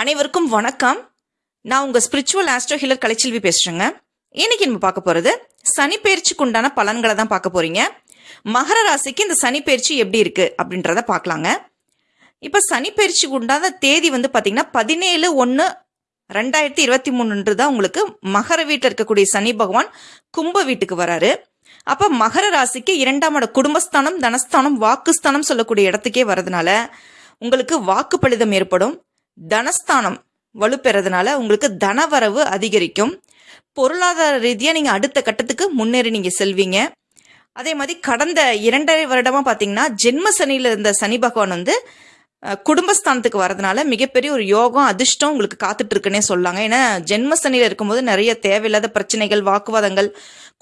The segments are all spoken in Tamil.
அனைவருக்கும் வணக்கம். நான் உங்கள் ஸ்பிரிச்சுவல் ஆஸ்ட்ரோ ஹீலர் கலைச்செல்வி பேசுகிறேங்க இன்னைக்கு நம்ம பார்க்க போகிறது சனி உண்டான பலன்களை தான் பார்க்க போகிறீங்க மகர ராசிக்கு இந்த சனி பயிற்சி எப்படி இருக்குது அப்படின்றத பார்க்கலாங்க. இப்போ சனி பயிற்சிக்கு உண்டான தேதி வந்து பார்த்திங்கன்னா பதினேழு ஒன்று ரெண்டாயிரத்தி இருபத்தி மூணுன்றது தான் உங்களுக்கு மகர வீட்டில் இருக்கக்கூடிய சனி பகவான் கும்ப வீட்டுக்கு வராரு. அப்போ மகர ராசிக்கு இரண்டாம் இட குடும்பஸ்தானம் தனஸ்தானம் வாக்குஸ்தானம் சொல்லக்கூடிய இடத்துக்கே வரதுனால உங்களுக்கு வாக்குப்பளிதம் ஏற்படும். தனஸ்தானம் வலுப்பெறதுனால உங்களுக்கு தனவரவு அதிகரிக்கும். பொருளாதார ரீதியாக நீங்கள் அடுத்த கட்டத்துக்கு முன்னேறி நீங்கள் செல்வீங்க. அதே மாதிரி கடந்த இரண்டரை வருடமாக பார்த்தீங்கன்னா ஜென்ம சனியில் இருந்த சனி பகவான் வந்து குடும்பஸ்தானத்துக்கு வரதுனால மிகப்பெரிய ஒரு யோகம் அதிர்ஷ்டம் உங்களுக்கு காத்துட்டு இருக்குன்னே சொல்லாங்க. ஏன்னா ஜென்ம சனியில் இருக்கும்போது நிறைய தேவையில்லாத பிரச்சனைகள் வாக்குவாதங்கள்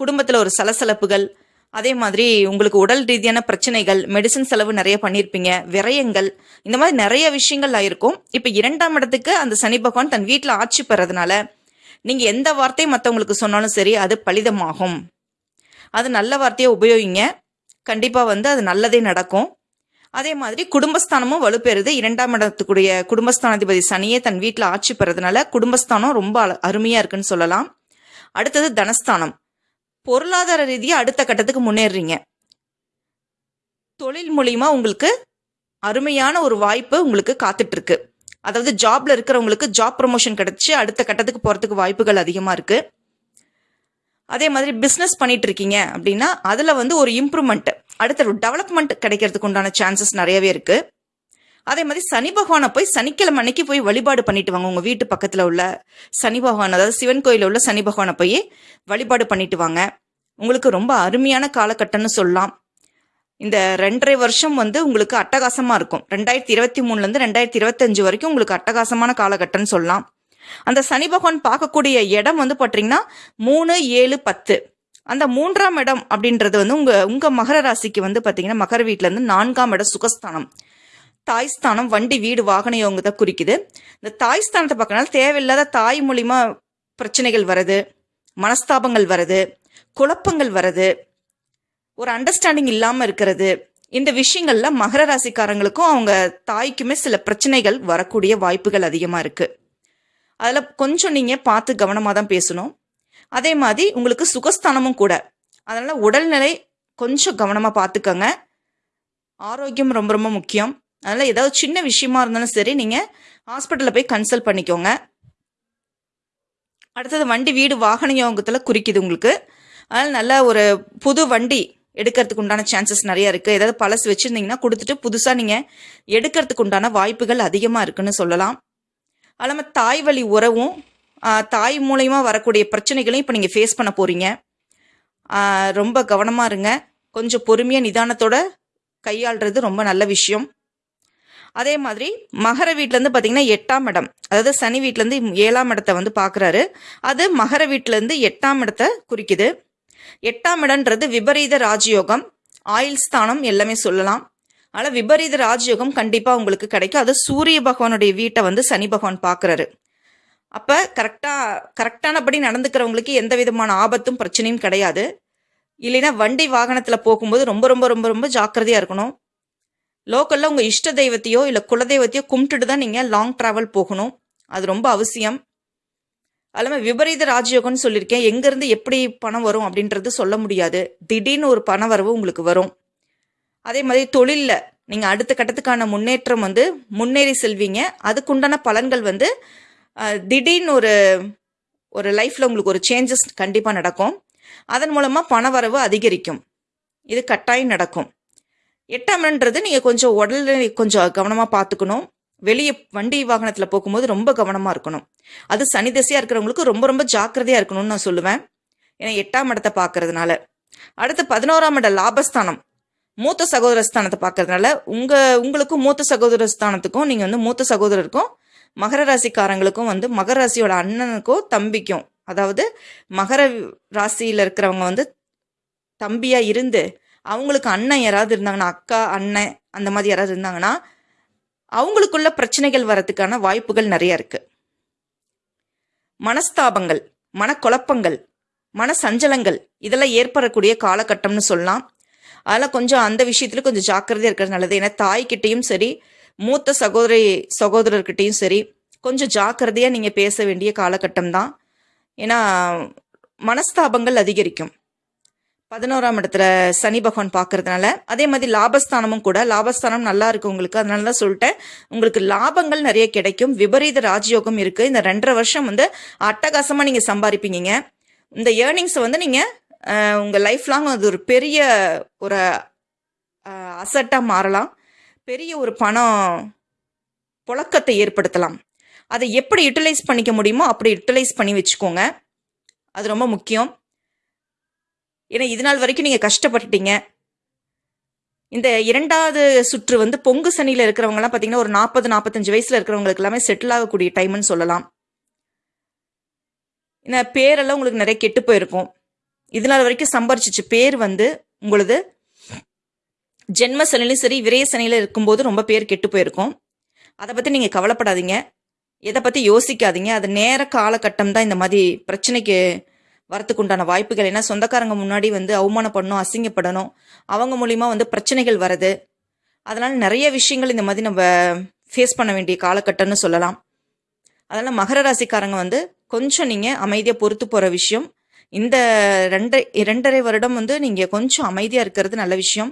குடும்பத்தில் ஒரு சலசலப்புகள் அதே மாதிரி உங்களுக்கு உடல் ரீதியான பிரச்சனைகள் மெடிசன் செலவு நிறைய பண்ணியிருப்பீங்க விரயங்கள் இந்த மாதிரி நிறைய விஷயங்கள் ஆயிருக்கும். இப்போ இரண்டாம் இடத்துக்கு அந்த சனி பகவான் தன் வீட்டில் ஆட்சி பெறதுனால நீங்க எந்த வார்த்தையை மற்றவங்களுக்கு சொன்னாலும் சரி அது பலிதமாகும். அது நல்ல வார்த்தையை உபயோகிங்க. கண்டிப்பாக வந்து அது நல்லதே நடக்கும். அதே மாதிரி குடும்பஸ்தானமும் வலுப்பெறுது. இரண்டாம் இடத்துக்குடைய குடும்பஸ்தானாதிபதி சனியே தன் வீட்டில் ஆட்சி பெறதுனால குடும்பஸ்தானம் ரொம்ப அருமையாக இருக்குன்னு சொல்லலாம். அடுத்தது தனஸ்தானம். பொருளாதார ரீதியாக அடுத்த கட்டத்துக்கு முன்னேறுறீங்க தொழில் மூலியமா உங்களுக்கு அருமையான ஒரு வாய்ப்பு உங்களுக்கு காத்துட்ருக்கு. அதாவது ஜாப்ல இருக்கிறவங்களுக்கு ஜாப் ப்ரமோஷன் கிடைச்சி அடுத்த கட்டத்துக்கு போகிறதுக்கு வாய்ப்புகள் அதிகமாக இருக்குது அதே மாதிரி பிஸ்னஸ் பண்ணிட்டு இருக்கீங்க அப்படின்னா அதில் வந்து ஒரு இம்ப்ரூவ்மெண்ட் அடுத்த ஒரு டெவலப்மெண்ட் கிடைக்கிறதுக்கு உண்டான சான்சஸ் நிறையவே இருக்குது அதே மாதிரி சனி பகவானை போய் சனிக்கிழமை அன்னைக்கு போய் வழிபாடு பண்ணிட்டு வாங்க. உங்கள் வீட்டு பக்கத்தில் உள்ள சனி பகவான் அதாவது சிவன் கோயிலில் உள்ள சனி பகவானை போய் வழிபாடு பண்ணிட்டு வாங்க. உங்களுக்கு ரொம்ப அருமையான காலகட்டம்னு சொல்லலாம். இந்த ரெண்டரை வருஷம் வந்து உங்களுக்கு அட்டகாசமாக இருக்கும். ரெண்டாயிரத்தி இருபத்தி மூணுலேருந்து ரெண்டாயிரத்தி இருபத்தஞ்சு வரைக்கும் உங்களுக்கு அட்டகாசமான காலகட்டம்னு சொல்லலாம். அந்த சனி பகவான் பார்க்கக்கூடிய இடம் வந்து பார்த்தீங்கன்னா மூணு ஏழு பத்து. அந்த மூன்றாம் இடம் அப்படின்றது வந்து உங்கள் உங்கள் மகர ராசிக்கு வந்து பார்த்தீங்கன்னா மகர வீட்டிலேருந்து நான்காம் இடம் சுகஸ்தானம். தாய் ஸ்தானம் வண்டி வீடு வாகன யோகத்தை குறிக்குது. இந்த தாய் ஸ்தானத்தை பார்க்கறனால தேவையில்லாத தாய் மூலிமா பிரச்சனைகள் வருது மனஸ்தாபங்கள் வருது குழப்பங்கள் வருது ஒரு அண்டர்ஸ்டாண்டிங் இல்லாமல் இருக்கிறது. இந்த விஷயங்கள்ல மகர ராசிக்காரங்களுக்கும் அவங்க தாய்க்குமே சில பிரச்சனைகள் வரக்கூடிய வாய்ப்புகள் அதிகமாக இருக்குது அதில் கொஞ்சம் நீங்கள் பார்த்து கவனமாக தான் பேசணும். அதே மாதிரி உங்களுக்கு சுகஸ்தானமும் கூட. அதனால் உடல்நிலை கொஞ்சம் கவனமாக பார்த்துக்கோங்க. ஆரோக்கியம் ரொம்ப ரொம்ப முக்கியம். அதனால் ஏதாவது சின்ன விஷயமா இருந்தாலும் சரி நீங்கள் ஹாஸ்பிட்டலில் போய் கன்சல்ட் பண்ணிக்கோங்க. அடுத்தது வண்டி வீடு வாகன யோகத்தில் குறிக்குது உங்களுக்கு. அதனால் நல்ல ஒரு புது வண்டி எடுக்கிறதுக்கு உண்டான சான்சஸ் நிறையா இருக்குது ஏதாவது பழசு வச்சுருந்தீங்கன்னா கொடுத்துட்டு புதுசாக நீங்கள் எடுக்கிறதுக்கு உண்டான வாய்ப்புகள் அதிகமாக இருக்குன்னு சொல்லலாம். அது இல்லாமல் தாய் வழி உறவும் தாய் மூலயமா வரக்கூடிய பிரச்சனைகளையும் இப்போ நீங்கள் ஃபேஸ் பண்ண போகிறீங்க ரொம்ப கவனமாக இருங்க. கொஞ்சம் பொறுமையாக நிதானத்தோட கையாளுறது ரொம்ப நல்ல விஷயம். அதே மாதிரி மகர வீட்டிலேருந்து பார்த்தீங்கன்னா எட்டாம் இடம். அதாவது சனி வீட்டிலேருந்து ஏழாம் இடத்தை வந்து பார்க்குறாரு அது மகர வீட்டிலேருந்து எட்டாம் இடத்தை குறிக்குது. எட்டாம் இடம்ன்றது விபரீத ராஜயோகம். ஆயுள் ஸ்தானம் எல்லாமே சொல்லலாம். ஆனால் விபரீத ராஜயோகம் கண்டிப்பாக உங்களுக்கு கிடைக்கும். அது சூரிய பகவானுடைய வீட்டை வந்து சனி பகவான் பார்க்குறாரு அப்போ கரெக்டாக கரெக்டானபடி நடந்துக்கிறவங்களுக்கு எந்த விதமான ஆபத்தும் பிரச்சனையும் கிடையாது. இல்லைன்னா வண்டி வாகனத்தில் போகும்போது ரொம்ப ரொம்ப ரொம்ப ரொம்ப ஜாக்கிரதையாக இருக்கணும். லோக்கலில் உங்கள் இஷ்ட தெய்வத்தையோ இல்லை குலதெய்வத்தையோ கும்பிட்டுட்டு தான் நீங்கள் லாங் ட்ராவல் போகணும். அது ரொம்ப அவசியம். அதுமாதிரி விபரீத ராஜயோகம்னு சொல்லியிருக்கேன். எங்கேருந்து எப்படி பணம் வரும் அப்படின்றது சொல்ல முடியாது. திடீர்னு ஒரு பண வரவு உங்களுக்கு வரும். அதே மாதிரி தொழிலில் நீங்கள் அடுத்த கட்டத்துக்கான முன்னேற்றம் வந்து முன்னேறி செல்வீங்க. அதுக்குண்டான பலன்கள் வந்து திடீர்னு ஒரு ஒரு லைஃப்பில் உங்களுக்கு ஒரு சேஞ்சஸ் கண்டிப்பாக நடக்கும். அதன் மூலமாக பண வரவு அதிகரிக்கும். இது கட்டாயம் நடக்கும். எட்டாம் நீங்கள் கொஞ்சம் உடல்நிலை கொஞ்சம் கவனமாக பார்த்துக்கணும் வெளியே வண்டி வாகனத்தில் போகும்போது ரொம்ப கவனமாக இருக்கணும். அது சனி திசையாக இருக்கிறவங்களுக்கு ரொம்ப ரொம்ப ஜாக்கிரதையாக இருக்கணும்னு நான் சொல்லுவேன். ஏன்னா எட்டாம் இடத்தை பார்க்கறதுனால அடுத்து பதினோராம் இட லாபஸ்தானம். மூத்த சகோதர ஸ்தானத்தை பார்க்கறதுனால உங்கள் உங்களுக்கும் மூத்த சகோதர ஸ்தானத்துக்கும் நீங்கள் வந்து மூத்த சகோதரருக்கும் மகர ராசிக்காரங்களுக்கும் வந்து மகர ராசியோட அண்ணனுக்கும் தம்பிக்கும் அதாவது மகர ராசியில் இருக்கிறவங்க வந்து தம்பியாக இருந்து அவங்களுக்கு அண்ணன் யாராவது இருந்தாங்கன்னா அக்கா அண்ணன் அந்த மாதிரி யாராவது இருந்தாங்கன்னா அவங்களுக்குள்ள பிரச்சனைகள் வரதுக்கான வாய்ப்புகள் நிறைய இருக்கு. மனஸ்தாபங்கள் மனக்குழப்பங்கள் மன சஞ்சலங்கள் இதெல்லாம் ஏற்படக்கூடிய காலகட்டம்னு சொல்லலாம். அதெல்லாம் கொஞ்சம் அந்த விஷயத்துல கொஞ்சம் ஜாக்கிரதையாக இருக்கிறது நல்லது. ஏன்னா தாய்கிட்டையும் சரி மூத்த சகோதரி சகோதரர்கிட்டையும் சரி கொஞ்சம் ஜாக்கிரதையாக நீங்கள் பேச வேண்டிய காலகட்டம் தான் ஏன்னா மனஸ்தாபங்கள் அதிகரிக்கும். பதினோராம் இடத்துல சனி பகவான் பார்க்கறதுனால அதே மாதிரி லாபஸ்தானமும் கூட லாபஸ்தானம் நல்லா இருக்கு உங்களுக்கு. அதனால தான் சொல்லிட்டேன். உங்களுக்கு லாபங்கள் நிறைய கிடைக்கும். விபரீத ராஜயோகம் இருக்கு. இந்த ரெண்டரை வருஷம் வந்து அட்டகாசமா நீங்க சம்பாதிப்பீங்க இந்த ஏர்னிங்ஸை வந்து நீங்க உங்க லைஃப் லாங் அது ஒரு பெரிய ஒரு அசட்டா மாறலாம். பெரிய ஒரு பணம் புழக்கத்தை ஏற்படுத்தலாம். அதை எப்படி யூட்டிலைஸ் பண்ணிக்க முடியுமோ அப்படி யூட்டிலைஸ் பண்ணி வச்சுக்கோங்க. அது ரொம்ப முக்கியம். ஏன்னா இது நாள் வரைக்கும் நீங்கள் கஷ்டப்பட்டுட்டீங்க. இந்த இரண்டாவது சுற்று வந்து பொங்கு சனியில் இருக்கிறவங்கலாம் பார்த்தீங்கன்னா ஒரு நாற்பது நாற்பத்தஞ்சு வயசில் இருக்கிறவங்களுக்கு எல்லாமே செட்டில் ஆகக்கூடிய டைம்னு சொல்லலாம். இந்த பேரெல்லாம் உங்களுக்கு நிறைய கெட்டு போயிருக்கும். இது நாள் வரைக்கும் சம்பாரிச்சிச்சு பேர் வந்து உங்களது ஜென்ம சனிலையும் சரி விரைய சனியில் இருக்கும்போது ரொம்ப பேர் கெட்டு போயிருக்கும். அதை பற்றி நீங்கள் கவலைப்படாதீங்க. எதை பற்றி யோசிக்காதீங்க. அது நேர காலகட்டம் தான் இந்த மாதிரி பிரச்சனைக்கு வரத்துக்கு உண்டான வாய்ப்புகள். ஏன்னா சொந்தக்காரங்க முன்னாடி வந்து அவமானப்படணும் அசிங்கப்படணும். அவங்க மூலிமா வந்து பிரச்சனைகள் வருது. அதனால் நிறைய விஷயங்கள் இந்த மாதிரி நம்ம ஃபேஸ் பண்ண வேண்டிய காலகட்டம்னு சொல்லலாம். அதனால் மகர ராசிக்காரங்க வந்து கொஞ்சம் நீங்கள் அமைதியாக பொறுத்து போகிற விஷயம். இந்த ரெண்டரை இரண்டரை வருடம் வந்து நீங்கள் கொஞ்சம் அமைதியாக இருக்கிறது நல்ல விஷயம்.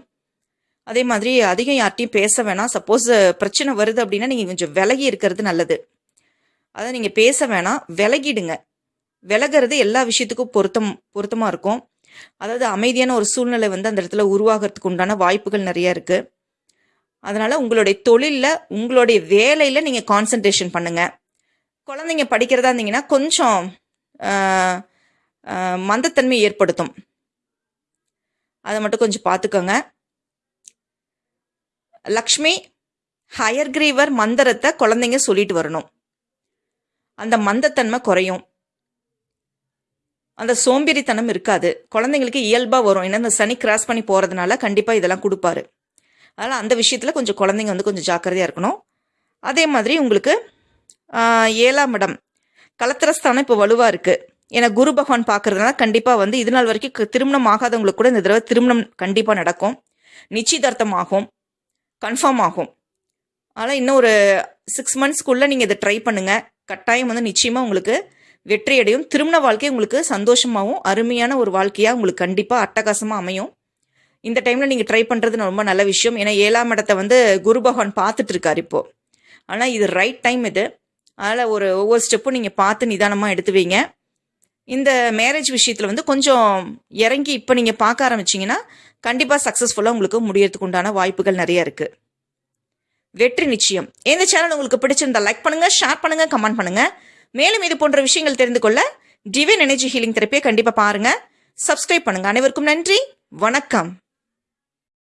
அதே மாதிரி அதிகம் யார்ட்டையும் பேச வேணாம். சப்போஸ் பிரச்சனை வருது அப்படின்னா நீங்கள் கொஞ்சம் விலகி இருக்கிறது நல்லது. அதை நீங்கள் பேச வேணாம். விலகிடுங்க. விலகிறது எல்லா விஷயத்துக்கும் பொருத்தம் பொருத்தமாக இருக்கும். அதாவது அமைதியான ஒரு சூழ்நிலை வந்து அந்த இடத்துல உருவாகிறதுக்கு உண்டான வாய்ப்புகள் நிறைய இருக்குது அதனால் உங்களுடைய தொழிலில் உங்களுடைய வேலையில் நீங்கள் கான்சன்ட்ரேஷன் பண்ணுங்கள் குழந்தைங்க படிக்கிறதா இருந்தீங்கன்னா கொஞ்சம் மந்தத்தன்மை ஏற்படுத்தும். அதை மட்டும் கொஞ்சம் பார்த்துக்கோங்க. லக்ஷ்மி ஹயர்கிரீவர் மந்திரத்தை குழந்தைங்க சொல்லிட்டு வரணும். அந்த மந்தத்தன்மை குறையும். அந்த சோம்பேறித்தனம் இருக்காது. குழந்தைங்களுக்கு இயல்பாக வரும். ஏன்னா இந்த சனி கிராஸ் பண்ணி போகிறதுனால கண்டிப்பாக இதெல்லாம் கொடுப்பாரு. அதனால் அந்த விஷயத்தில் கொஞ்சம் குழந்தைங்க வந்து கொஞ்சம் ஜாக்கிரதையாக இருக்கணும். அதே மாதிரி உங்களுக்கு ஏழாம் இடம். கலத்திரஸ்தானம் இப்போ வலுவாக இருக்குது ஏன்னா குரு பகவான் பார்க்குறதுனால கண்டிப்பாக வந்து இது நாள் வரைக்கும் திருமணம் ஆகாதவங்களுக்கு கூட இந்த தடவை திருமணம் கண்டிப்பாக நடக்கும். நிச்சயதார்த்தம் ஆகும். கன்ஃபார்ம் ஆகும். அதனால் இன்னும் ஒரு சிக்ஸ் மந்த்ஸ்க்குள்ளே நீங்கள் இதை ட்ரை பண்ணுங்கள் கட்டாயம் வந்து நிச்சயமாக உங்களுக்கு வெற்றியடையும். திருமண வாழ்க்கை உங்களுக்கு சந்தோஷமாகவும் அருமையான ஒரு வாழ்க்கையாக உங்களுக்கு கண்டிப்பாக அட்டகாசமாக அமையும். இந்த டைமில் நீங்கள் ட்ரை பண்ணுறது ரொம்ப நல்ல விஷயம். ஏன்னா ஏழாம் இடத்தை வந்து குரு பகவான் பார்த்துட்டு இருக்கார் இப்போது ஆனால் இது ரைட் டைம் இது. அதனால் ஒரு ஒவ்வொரு ஸ்டெப்பும் நீங்கள் பார்த்து நிதானமாக எடுத்து வைங்க. இந்த மேரேஜ் விஷயத்தில் வந்து கொஞ்சம் இறங்கி இப்போ நீங்கள் பார்க்க ஆரம்பிச்சீங்கன்னா கண்டிப்பாக சக்ஸஸ்ஃபுல்லாக உங்களுக்கு முடியறதுக்கு உண்டான வாய்ப்புகள் நிறைய இருக்குது வெற்றி நிச்சயம். இந்த சேனல் உங்களுக்கு பிடிச்சிருந்தா லைக் பண்ணுங்கள் ஷேர் பண்ணுங்கள் கமெண்ட் பண்ணுங்கள் மேலும் இது போன்ற விஷயங்கள் தெரிந்து கொள்ள டிவைன் எனர்ஜி ஹீலிங் தெரப்பியை கண்டிப்பாக பாருங்கள் சப்ஸ்கிரைப் பண்ணுங்கள் அனைவருக்கும் நன்றி. வணக்கம்.